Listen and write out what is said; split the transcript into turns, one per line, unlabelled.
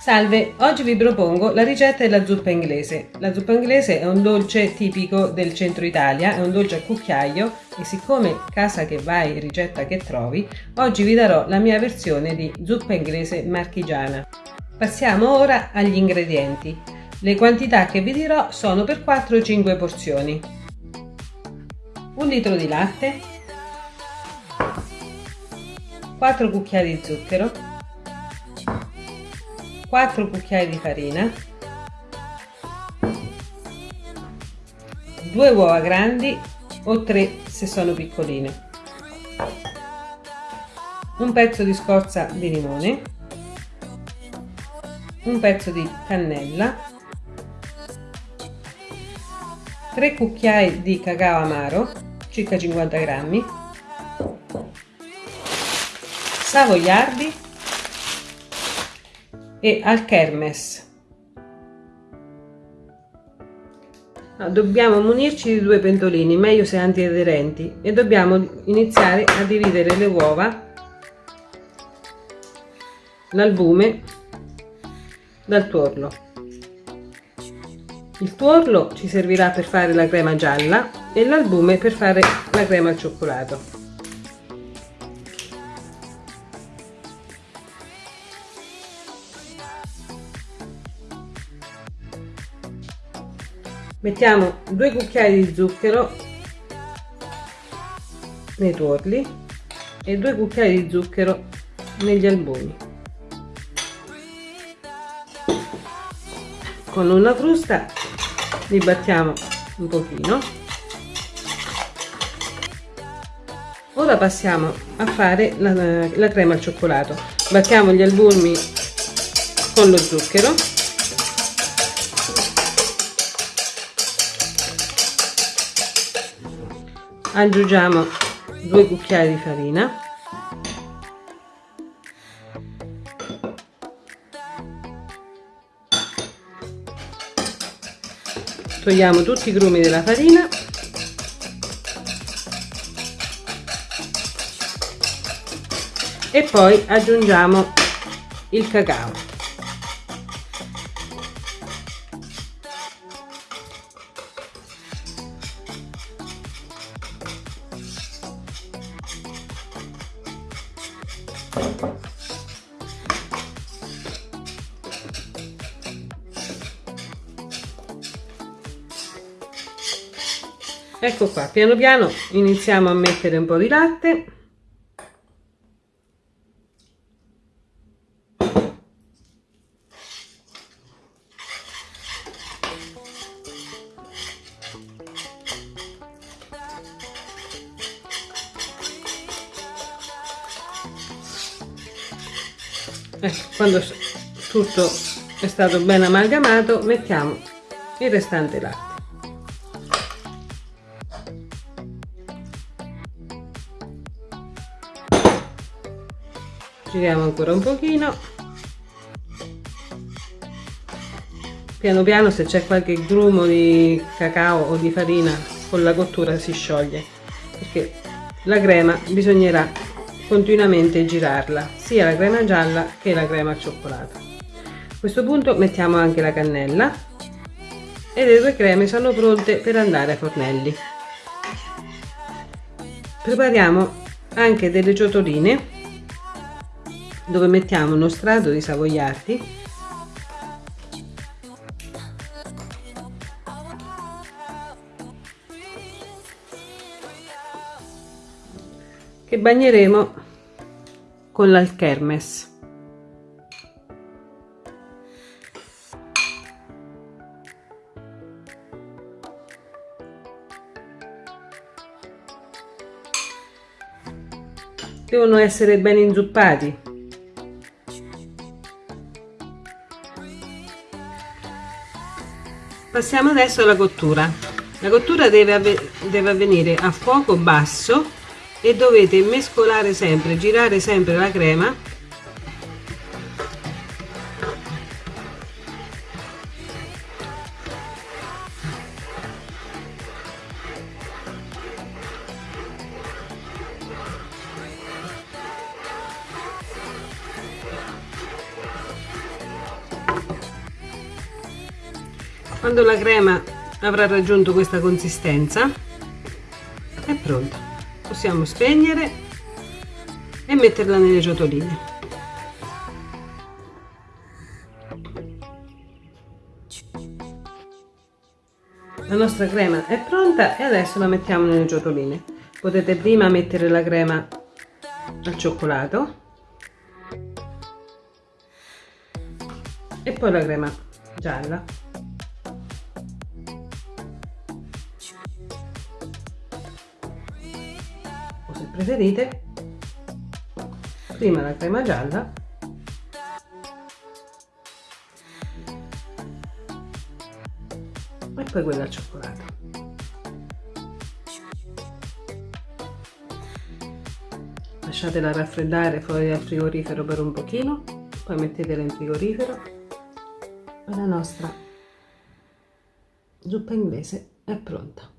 Salve, oggi vi propongo la ricetta della zuppa inglese. La zuppa inglese è un dolce tipico del centro Italia, è un dolce a cucchiaio e siccome casa che vai, ricetta che trovi, oggi vi darò la mia versione di zuppa inglese marchigiana. Passiamo ora agli ingredienti. Le quantità che vi dirò sono per 4-5 porzioni. Un litro di latte, 4 cucchiai di zucchero, 4 cucchiai di farina. 2 uova grandi o 3 se sono piccoline. Un pezzo di scorza di limone. Un pezzo di cannella. 3 cucchiai di cacao amaro circa 50 grammi savoiardi e al kermes. Dobbiamo munirci di due pentolini, meglio se antiaderenti, e dobbiamo iniziare a dividere le uova, l'albume dal tuorlo. Il tuorlo ci servirà per fare la crema gialla e l'albume per fare la crema al cioccolato. mettiamo due cucchiai di zucchero nei tuorli e due cucchiai di zucchero negli albumi con una frusta li battiamo un pochino ora passiamo a fare la, la crema al cioccolato. Battiamo gli albumi con lo zucchero. Aggiungiamo due cucchiai di farina. Togliamo tutti i grumi della farina e poi aggiungiamo il cacao. Ecco qua piano piano iniziamo a mettere un po di latte ecco, quando tutto è stato ben amalgamato mettiamo il restante latte. Giriamo ancora un pochino. Piano piano se c'è qualche grumo di cacao o di farina con la cottura si scioglie perché la crema bisognerà continuamente girarla sia la crema gialla che la crema al cioccolato. A questo punto mettiamo anche la cannella e le due creme sono pronte per andare ai fornelli. Prepariamo anche delle ciotoline dove mettiamo uno strato di savoiardi che bagneremo con l'alchermes devono essere ben inzuppati Passiamo adesso alla cottura. La cottura deve, avve deve avvenire a fuoco basso e dovete mescolare sempre, girare sempre la crema. Quando la crema avrà raggiunto questa consistenza è pronta possiamo spegnere e metterla nelle ciotoline la nostra crema è pronta e adesso la mettiamo nelle ciotoline potete prima mettere la crema al cioccolato e poi la crema gialla preferite? Prima la crema gialla. E poi quella al cioccolato. Lasciatela raffreddare fuori dal frigorifero per un pochino poi mettetela in frigorifero. E la nostra zuppa inglese è pronta